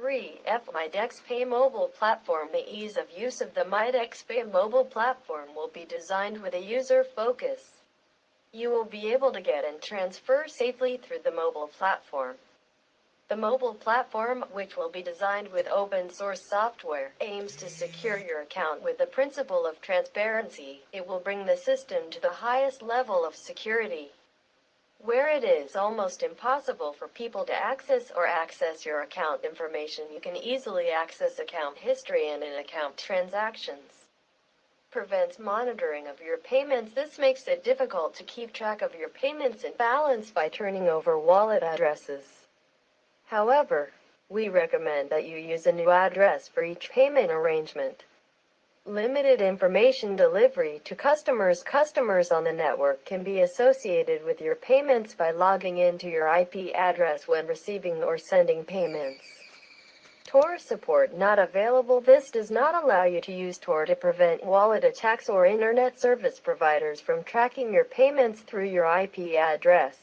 3. F. MyDexPay mobile platform The ease of use of the MyDexPay mobile platform will be designed with a user focus. You will be able to get and transfer safely through the mobile platform. The mobile platform, which will be designed with open source software, aims to secure your account with the principle of transparency. It will bring the system to the highest level of security it is almost impossible for people to access or access your account information, you can easily access account history and in-account transactions. Prevents monitoring of your payments. This makes it difficult to keep track of your payments and balance by turning over wallet addresses. However, we recommend that you use a new address for each payment arrangement. Limited information delivery to customers. Customers on the network can be associated with your payments by logging into your IP address when receiving or sending payments. Tor support not available. This does not allow you to use Tor to prevent wallet attacks or internet service providers from tracking your payments through your IP address.